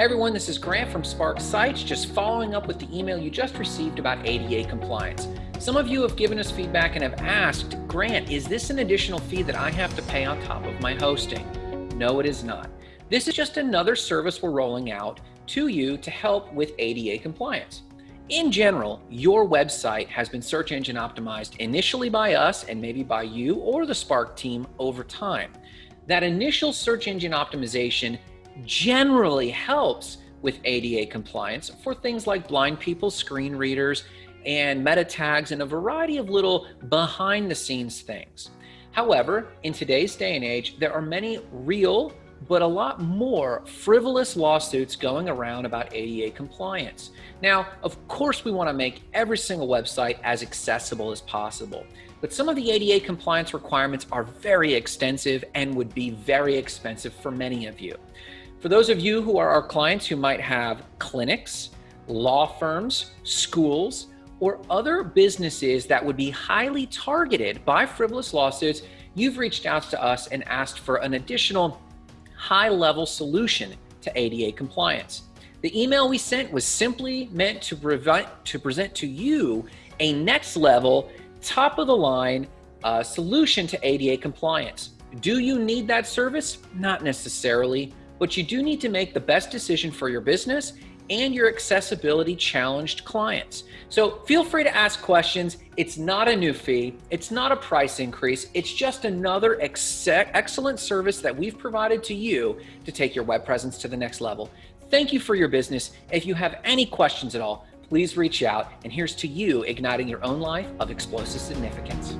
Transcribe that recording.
Everyone, this is Grant from Spark Sites, just following up with the email you just received about ADA compliance. Some of you have given us feedback and have asked, Grant, is this an additional fee that I have to pay on top of my hosting? No, it is not. This is just another service we're rolling out to you to help with ADA compliance. In general, your website has been search engine optimized initially by us and maybe by you or the Spark team over time. That initial search engine optimization generally helps with ADA compliance for things like blind people screen readers and meta tags and a variety of little behind the scenes things. However, in today's day and age, there are many real but a lot more frivolous lawsuits going around about ADA compliance. Now, of course, we want to make every single website as accessible as possible, but some of the ADA compliance requirements are very extensive and would be very expensive for many of you. For those of you who are our clients who might have clinics, law firms, schools, or other businesses that would be highly targeted by frivolous lawsuits, you've reached out to us and asked for an additional high-level solution to ADA compliance. The email we sent was simply meant to, to present to you a next level, top of the line uh, solution to ADA compliance. Do you need that service? Not necessarily but you do need to make the best decision for your business and your accessibility challenged clients. So feel free to ask questions. It's not a new fee. It's not a price increase. It's just another ex excellent service that we've provided to you to take your web presence to the next level. Thank you for your business. If you have any questions at all, please reach out. And here's to you igniting your own life of explosive significance.